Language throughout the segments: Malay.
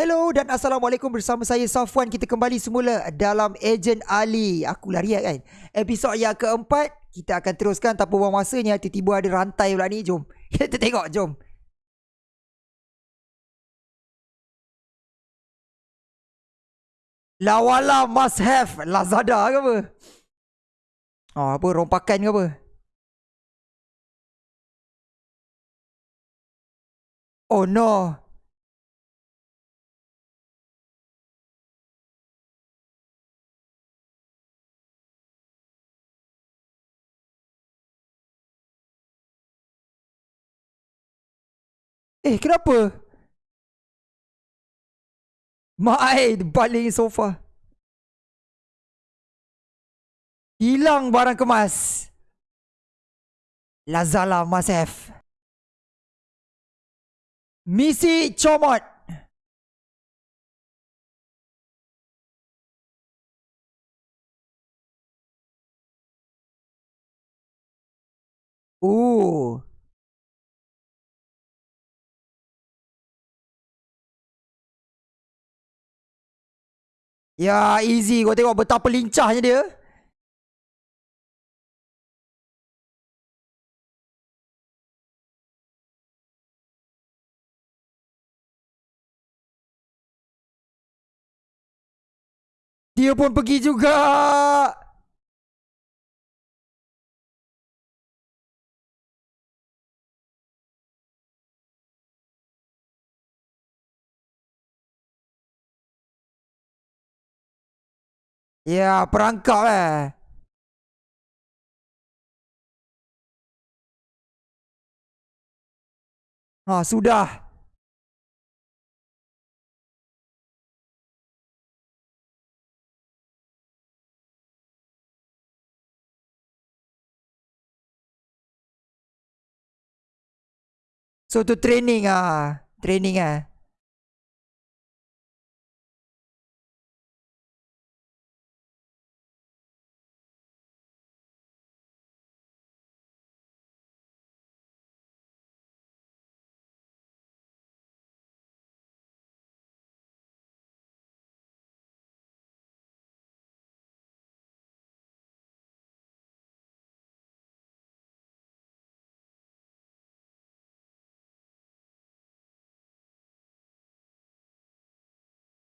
Hello dan Assalamualaikum bersama saya Safwan. Kita kembali semula dalam Agent Ali. Aku lari kan? Episod yang keempat Kita akan teruskan tanpa buang masanya. Tiba-tiba ada rantai pula ni. Jom. Kita tengok jom. Lawala must have. Lazada ke apa? Oh apa? Rompakan ke apa? Oh no Eh kenapa? Mak ai baling sofa. Hilang barang kemas. Lazala Masef. Misi Comot. Ooh. Ya easy. Kau tengok betapa lincahnya dia. Dia pun pergi juga Ya, perangkap eh. Ha, sudah. So, tu training ah. Training ah.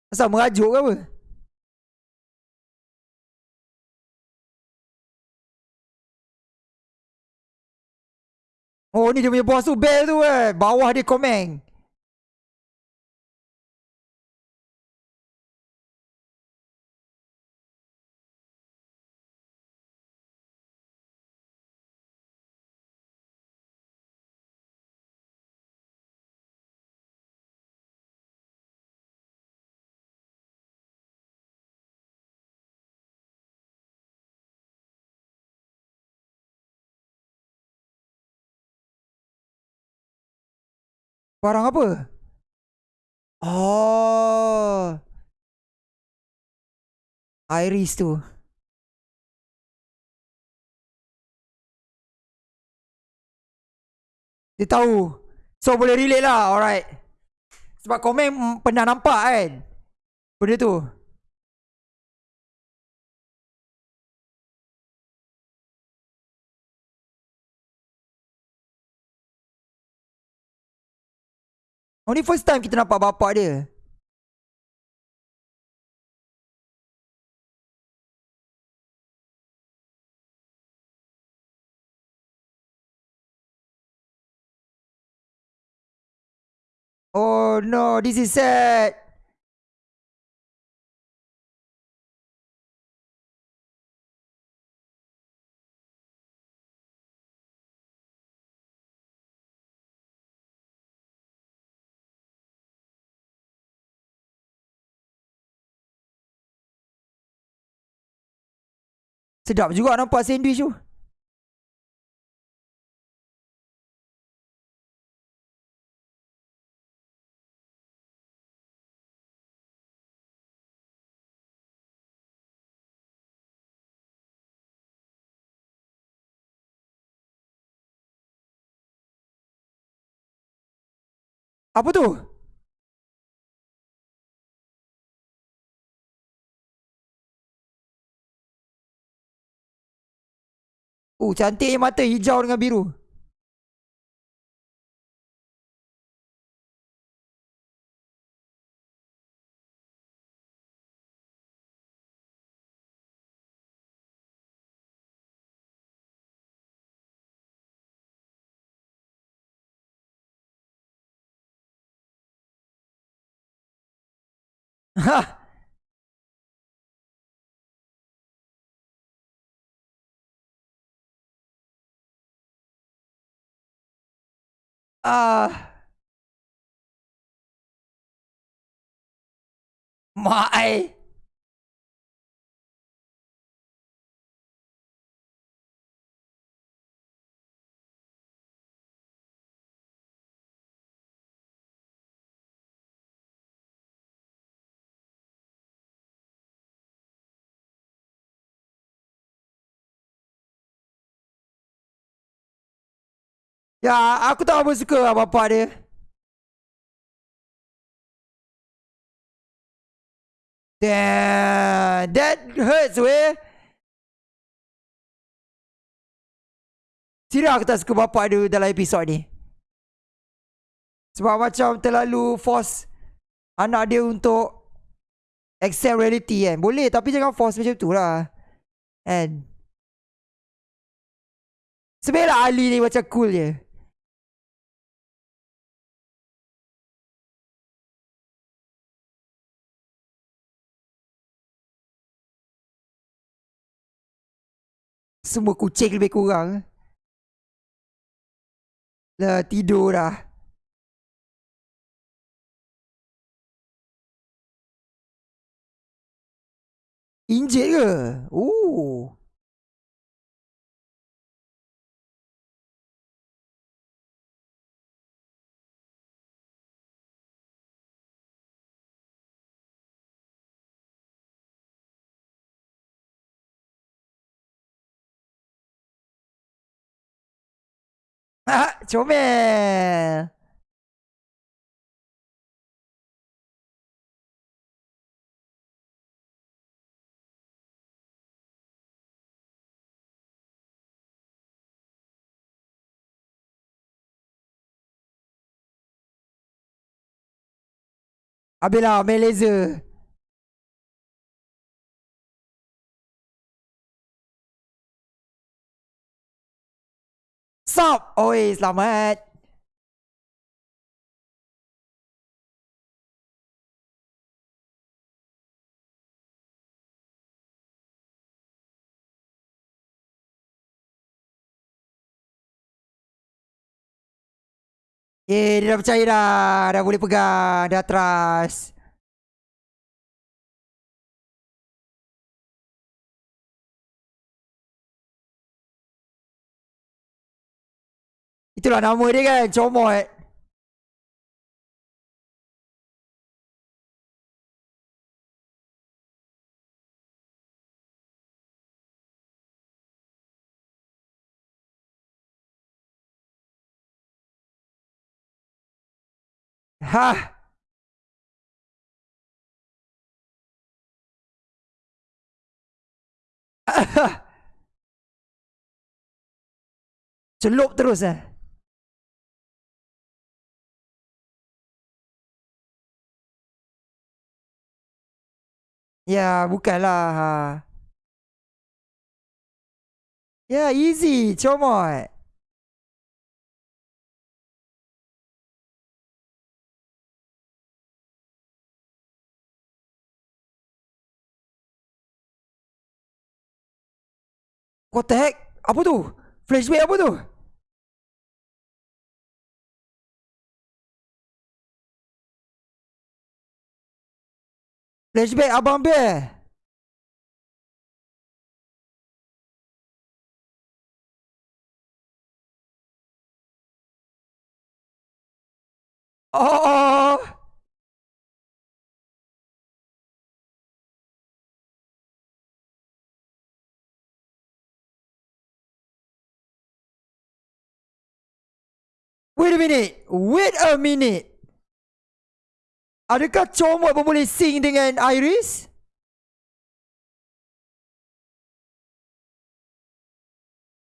Asal merajuk ke apa? Oh ni dia punya bos tu Bell tu eh Bawah dia komen Barang apa? Oh. Iris tu. Dia tahu. So boleh relate lah. Alright. Sebab komen pernah nampak kan. Benda tu. Ni first time kita nampak bapak dia. Oh no, this is sad. Sedap juga nampak sandwich tu. Apa tu? Oh, cantiknya mata hijau dengan biru. Ha. Ah. Mak Ya, aku tak apa suka lah bapak dia. Damn, that hurts weh. Serius aku tak suka bapak dia dalam episod ni. Sebab macam terlalu force anak dia untuk accept reality kan. Boleh tapi jangan force macam tu lah. And Sebenarnya Ali ni macam cool je. Semua kucing lebih kurang. Dah tidur dah. Injet ke? Oh. comel. Habislah main laser. Stop! Oi, selamat. Eh, dia dah percaya dah. Dah boleh pegang. Dah trust. Itulah nama dia kan, comot. Ha. Celup terus eh. Ya, bukanlah. Ha. Ya, easy. Comot. Heck? Apa tu? Flashback apa tu? Flashback Abang Bear. Oh. Wait a minute. Wait a minute. Adakah comot pun boleh sing dengan Iris?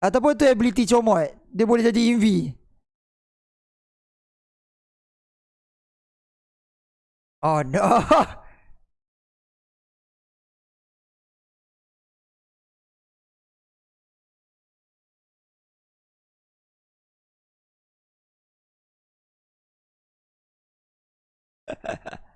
Ataupun tu ability comot. Dia boleh jadi inv. Oh no.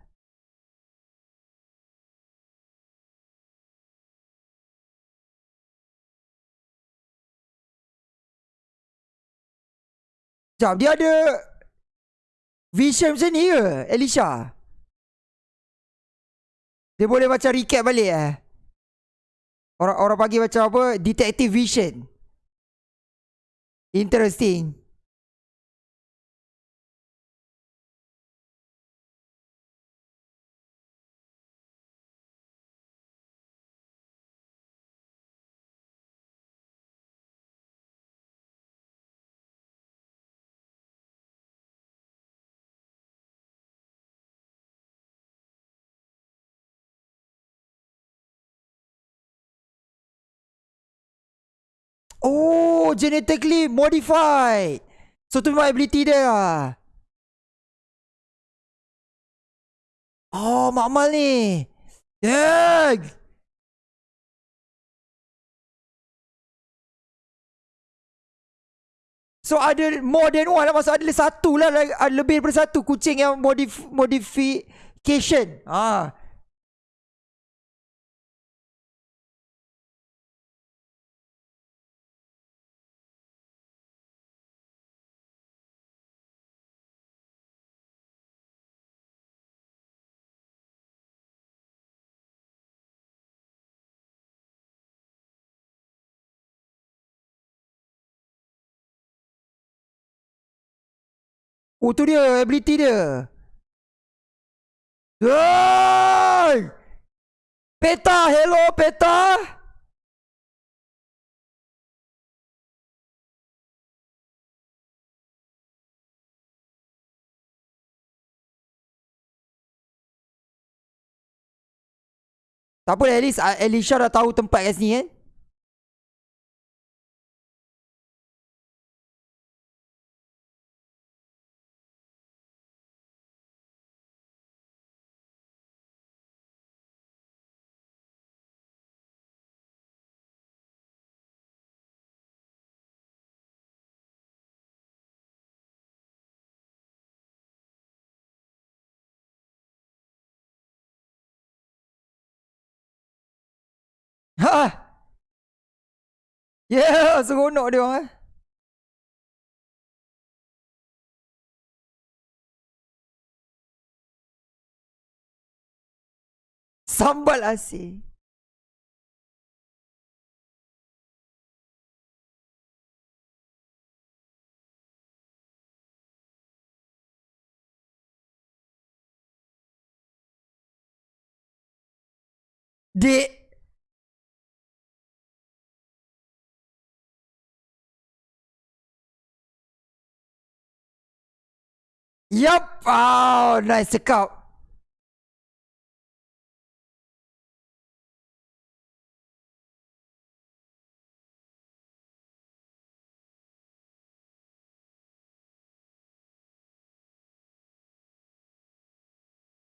Sekejap, dia ada vision macam ni ke, Elisha? Dia boleh macam recap balik eh? Orang orang panggil macam apa? Detective vision. Interesting. Oh, genetically modified. So tu memang ability dia lah. Oh, makmal ni. Dang. So ada more than one lah Maksud ada satu lah Lebih daripada satu kucing yang modif modification Ah, Oh tu dia ability dia. Hey! Peta, hello Peta. Tak apa, at least Alicia dah tahu tempat kat sini kan. Ha. Yeah, seronok dia orang eh. Sambal asin. Dek Yup. Oh, nice cakap.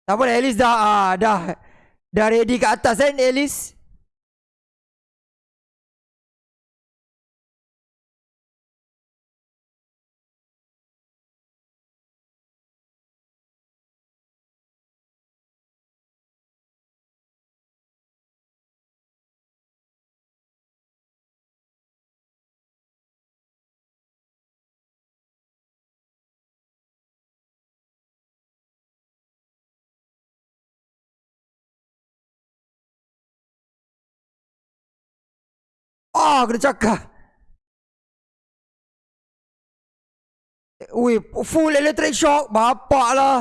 Tak boleh, Alice dah, uh, dah, dah ready kat atas kan, Alice? Ah, kena cakap. Ui, full electric shock. Bapak lah.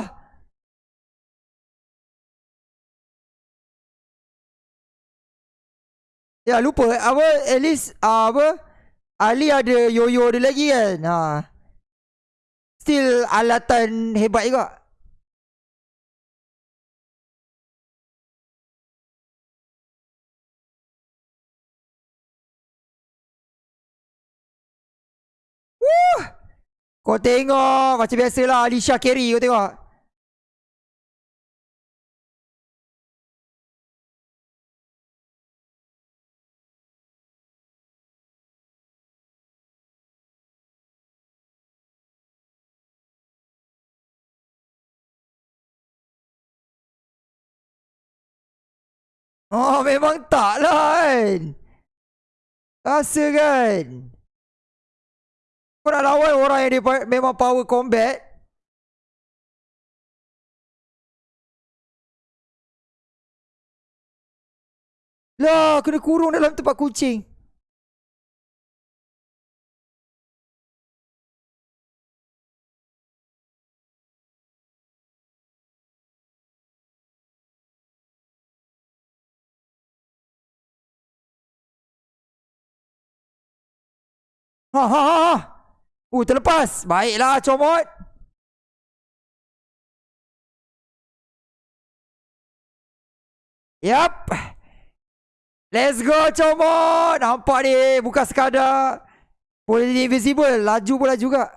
Ya, lupa. Apa, at least, uh, apa, Ali ada yoyo dia lagi kan. Ha. Still alatan hebat juga. Kau tengok macam biasalah Alicia carry kau tengok. Oh memang tak lah kan Rasa kan Kau nak lawan orang yang dia memang power combat Lah kena kurung dalam tempat kucing Ha ha ha. Uh terlepas. Baiklah comot. Yap. Let's go comot. Nampak ni bukan sekadar boleh jadi invisible, laju pula juga.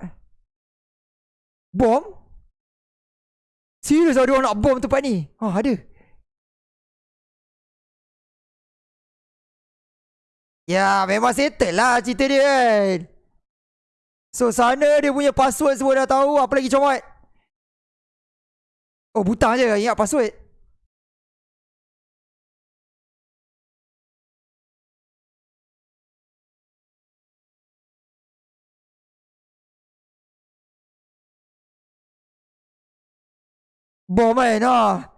Bom? Serius ada orang nak bom tempat ni? Oh ada. Ya memang settle lah cerita dia kan So sana dia punya password semua dah tahu Apa lagi comot Oh butang je ingat password Bom kan ah.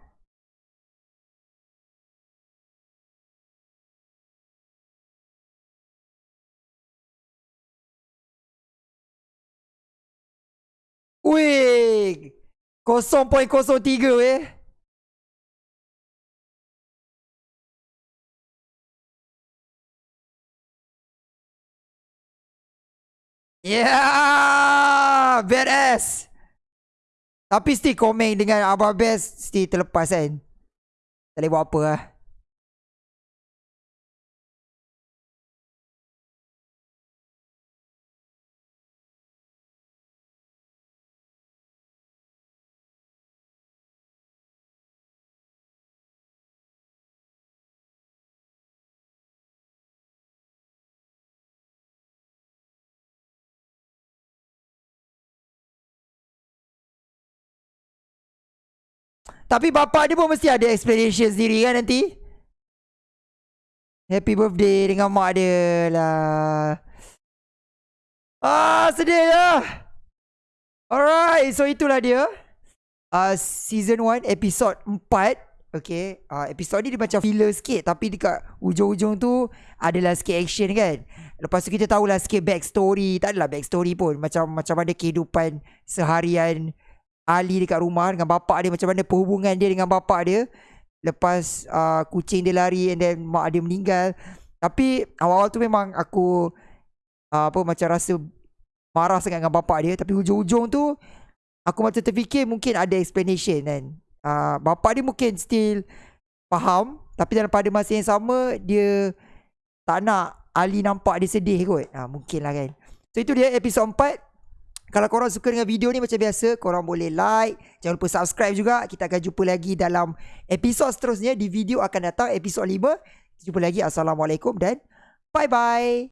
Wih 0.03 eh Yeah Badass Tapi still komen dengan Abah Best Still terlepas kan. Tak boleh buat apa lah Tapi bapak dia pun mesti ada explanation sendiri kan nanti. Happy birthday dengan mak dia lah. Ah, sedih lah. Alright, so itulah dia. Uh, season 1, episode 4. Okay, uh, episode ni dia macam filler sikit. Tapi dekat ujung-ujung tu adalah sikit action kan. Lepas tu kita tahulah sikit backstory. Tak adalah backstory pun. Macam macam mana kehidupan seharian Ali dekat rumah dengan bapak dia macam mana perhubungan dia dengan bapak dia. Lepas uh, kucing dia lari and then mak dia meninggal. Tapi awal-awal tu memang aku uh, apa macam rasa marah sangat dengan bapak dia. Tapi hujung-hujung tu aku macam terfikir mungkin ada explanation kan. Uh, bapak dia mungkin still faham. Tapi dalam pada masa yang sama dia tak nak Ali nampak dia sedih kot. Uh, mungkin lah kan. So itu dia episod 4 kalau korang suka dengan video ni macam biasa, korang boleh like. Jangan lupa subscribe juga. Kita akan jumpa lagi dalam episod seterusnya. Di video akan datang episod 5. Kita jumpa lagi. Assalamualaikum dan bye-bye.